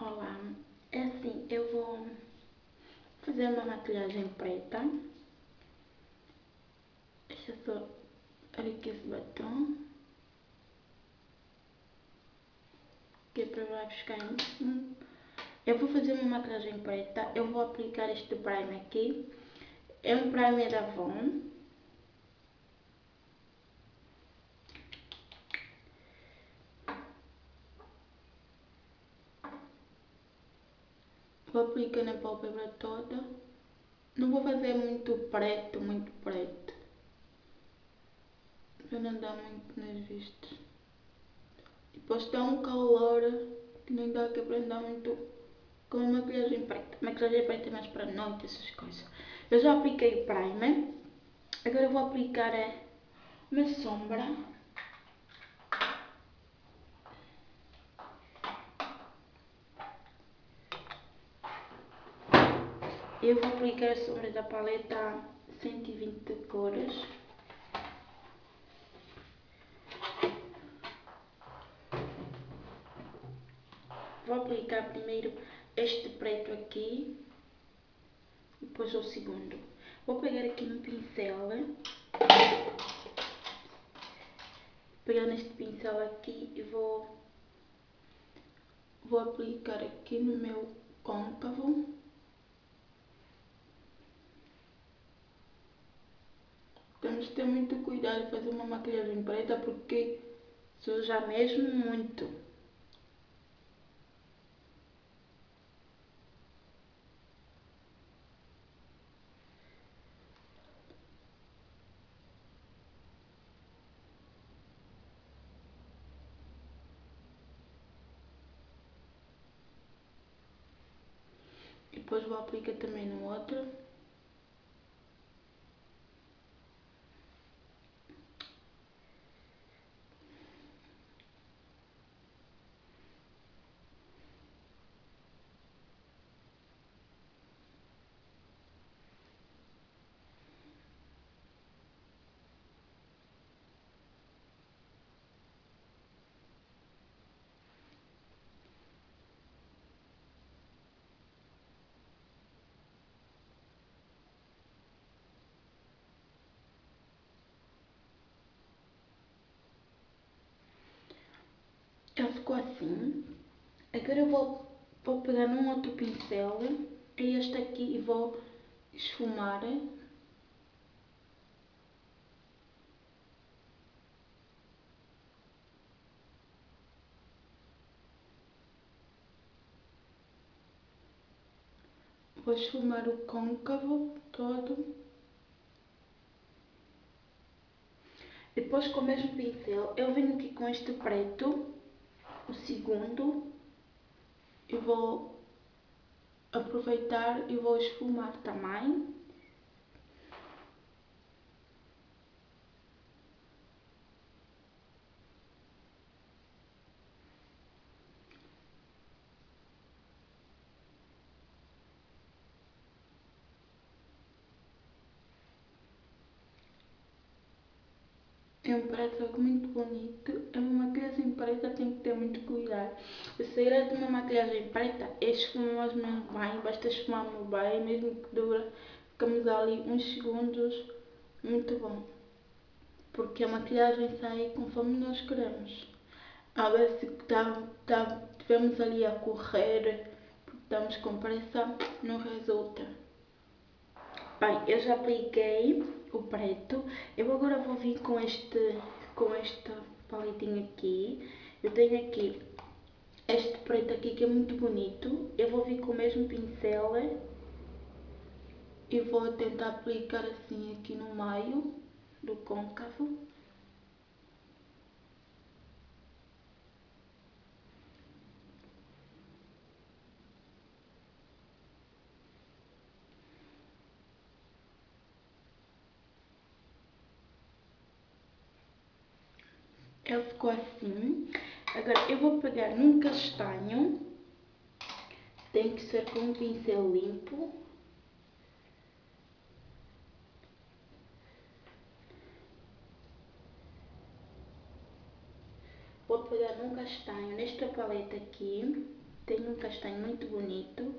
Olá, é assim, eu vou fazer uma maquilhagem preta. Deixa só aqui esse batom. Que é para vai buscar em... Eu vou fazer uma maquilhagem preta, eu vou aplicar este primer aqui. É um primer da Avon. Vou aplicar na pálpebra toda. Não vou fazer muito preto, muito preto. Para não dar muito nas vistas. Depois está um calor que nem dá que para andar muito com maquilhagem preta. Maquilhagem preta é mais para noite, essas coisas. Eu já apliquei o primer. Agora vou aplicar uma sombra. Eu vou aplicar a sombra da paleta 120 cores. Vou aplicar primeiro este preto aqui, depois o segundo. Vou pegar aqui um pincel, pegar neste pincel aqui e vou, vou aplicar aqui no meu côncavo. Temos que ter muito cuidado de fazer uma maquilhagem preta porque suja mesmo muito. Depois vou aplicar também no outro. Ele ficou assim. Agora eu vou, vou pegar num outro pincel, é este aqui, e vou esfumar. Vou esfumar o côncavo todo. Depois com o mesmo pincel, eu venho aqui com este preto o segundo eu vou aproveitar e vou esfumar também. É um preto muito bonito. É uma maquilhagem preta, tem que ter muito cuidado. O segredo de uma maquilhagem preta é esfumar mesmo bem, basta esfumar bem, mesmo que dura, ficamos ali uns segundos, muito bom. Porque a maquilhagem sai conforme nós queremos. A ver se tá, tá, tivemos ali a correr, porque estamos com pressa, não resulta. Bem, eu já apliquei o preto. Eu agora vou vir com este, com esta paletinha aqui. Eu tenho aqui este preto aqui que é muito bonito. Eu vou vir com o mesmo pincel e vou tentar aplicar assim aqui no meio do côncavo. Ele ficou assim. Agora eu vou pegar num castanho. Tem que ser com um pincel limpo. Vou pegar num castanho nesta paleta aqui. tenho um castanho muito bonito.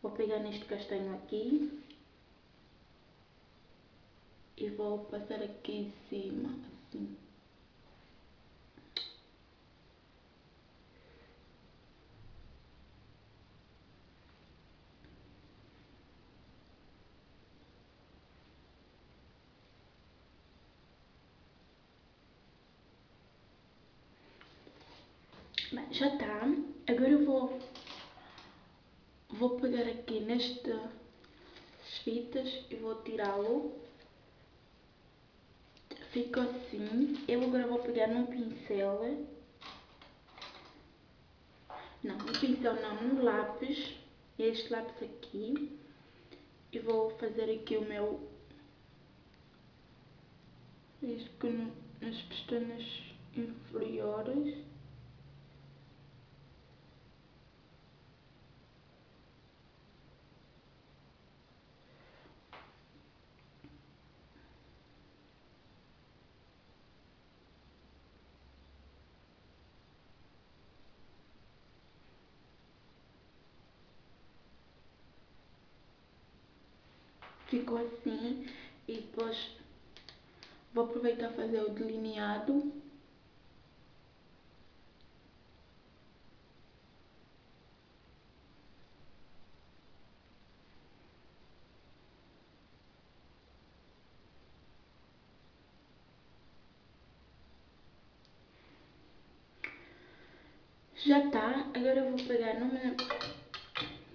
Vou pegar neste castanho aqui. E vou passar aqui em cima, assim. Bem, já está. Agora eu vou, vou pegar aqui nestas fitas e vou tirá-lo. Ficou assim. Eu agora vou pegar num pincel. Não, no pincel não, no lápis. Este lápis aqui. E vou fazer aqui o meu... Isto nas pestanas inferiores. Ficou assim e depois vou aproveitar fazer o delineado. Já está, agora eu vou pegar numa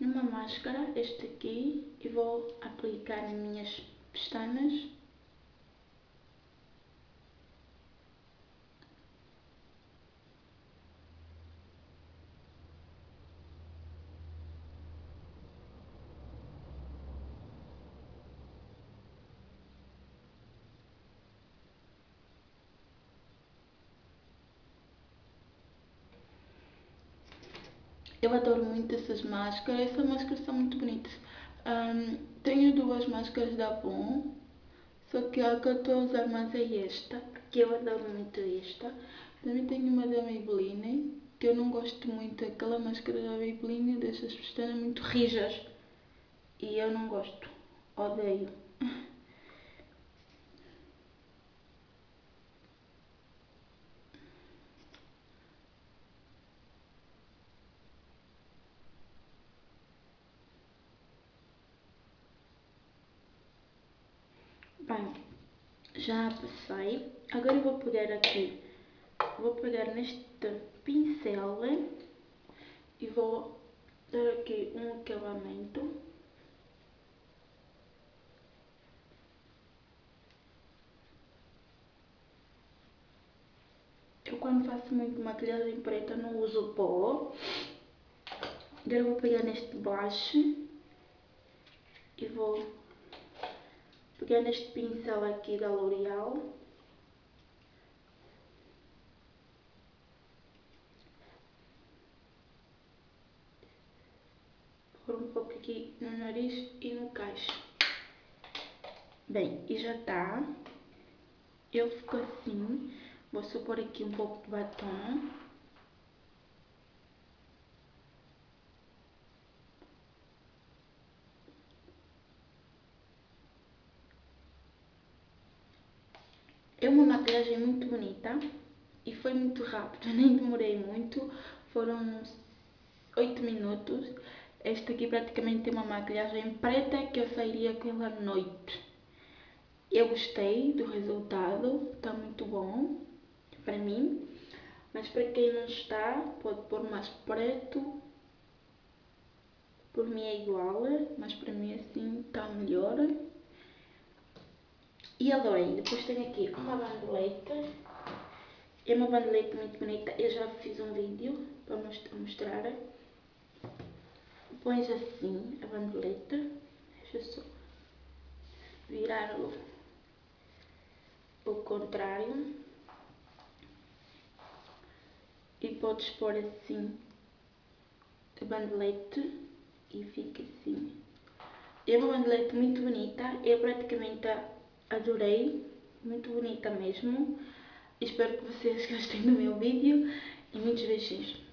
numa máscara, este aqui, e vou aplicar nas minhas pestanas. Eu adoro muito essas máscaras. Essas máscaras são muito bonitas. Um, tenho duas máscaras da Avon. Só que a que eu estou a usar mais é esta. Porque eu adoro muito esta. Também tenho uma da Maybelline. Que eu não gosto muito daquela máscara da Maybelline. Dessas pestanas muito rijas. E eu não gosto. Odeio. Já passei. Agora eu vou pegar aqui, vou pegar neste pincel e vou dar aqui um acabamento. Eu quando faço muito maquilhagem preta não uso pó. Agora eu vou pegar neste baixo e vou pegar neste pincel aqui da L'Oreal pôr um pouco aqui no nariz e no caixo bem, e já está ele ficou assim vou só pôr aqui um pouco de batom É uma maquilhagem muito bonita e foi muito rápido, nem demorei muito, foram 8 minutos. Esta aqui praticamente tem uma maquilhagem preta que eu sairia com noite. Eu gostei do resultado, está muito bom para mim. Mas para quem não está, pode pôr mais preto. Por mim é igual, mas para mim assim está melhor. E adorei. Depois tenho aqui uma bandoleta. É uma bandoleta muito bonita. Eu já fiz um vídeo para mostrar. Pões assim a bandoleta. Deixa só virar o, o contrário. E podes pôr assim a bandolete e fica assim. É uma bandolete muito bonita. É praticamente a adorei, muito bonita mesmo. Espero que vocês gostem do meu vídeo e muitos beijinhos.